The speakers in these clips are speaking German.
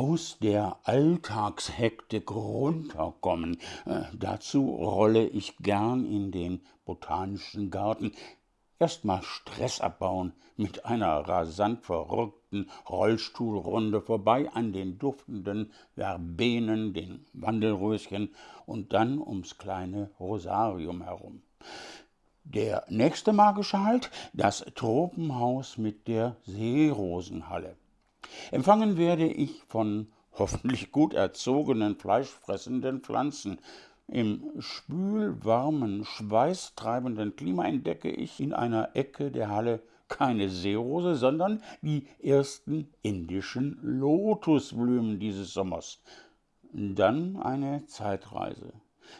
aus der Alltagshektik runterkommen. Äh, dazu rolle ich gern in den botanischen Garten. Erst mal Stress abbauen mit einer rasant verrückten Rollstuhlrunde vorbei an den duftenden Verbenen, den Wandelröschen und dann ums kleine Rosarium herum. Der nächste magische Halt, das Tropenhaus mit der Seerosenhalle. Empfangen werde ich von hoffentlich gut erzogenen, fleischfressenden Pflanzen. Im spülwarmen, schweißtreibenden Klima entdecke ich in einer Ecke der Halle keine Seerose, sondern die ersten indischen Lotusblumen dieses Sommers. Dann eine Zeitreise.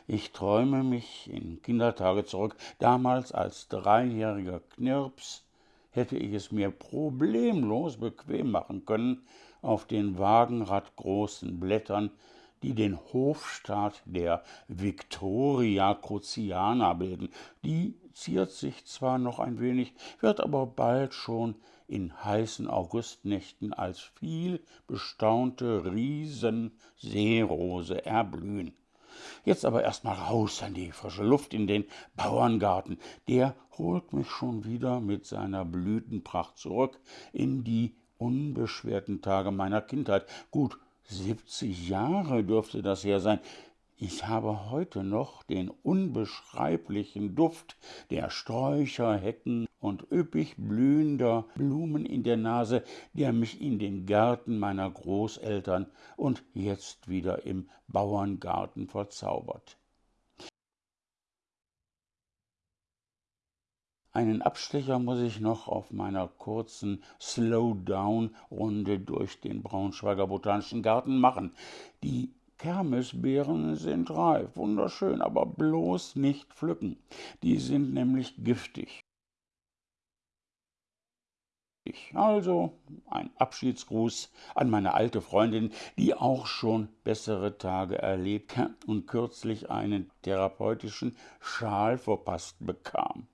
Ich träume mich in Kindertage zurück, damals als dreijähriger Knirps hätte ich es mir problemlos bequem machen können, auf den wagenradgroßen Blättern, die den Hofstaat der Victoria Cruciana bilden. Die ziert sich zwar noch ein wenig, wird aber bald schon in heißen Augustnächten als viel bestaunte Riesenseerose erblühen. Jetzt aber erst mal raus an die frische Luft in den Bauerngarten. Der holt mich schon wieder mit seiner Blütenpracht zurück in die unbeschwerten Tage meiner Kindheit. Gut, siebzig Jahre dürfte das her sein. Ich habe heute noch den unbeschreiblichen Duft der Sträucher, Hecken und üppig blühender Blumen in der Nase, der mich in den Gärten meiner Großeltern und jetzt wieder im Bauerngarten verzaubert. Einen Abstecher muss ich noch auf meiner kurzen Slow-Down-Runde durch den Braunschweiger Botanischen Garten machen. Die Kermesbeeren sind reif, wunderschön, aber bloß nicht pflücken. Die sind nämlich giftig. Also ein Abschiedsgruß an meine alte Freundin, die auch schon bessere Tage erlebt und kürzlich einen therapeutischen Schal verpasst bekam.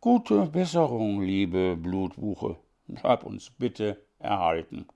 Gute Besserung, liebe Blutbuche, hab uns bitte erhalten.